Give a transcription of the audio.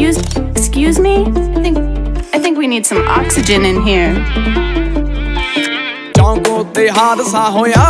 Excuse, excuse me? I think, I think we need some oxygen in here. ਚੌਂਕੋ ਤੇ ਹਾਦਸਾ ਹੋਇਆ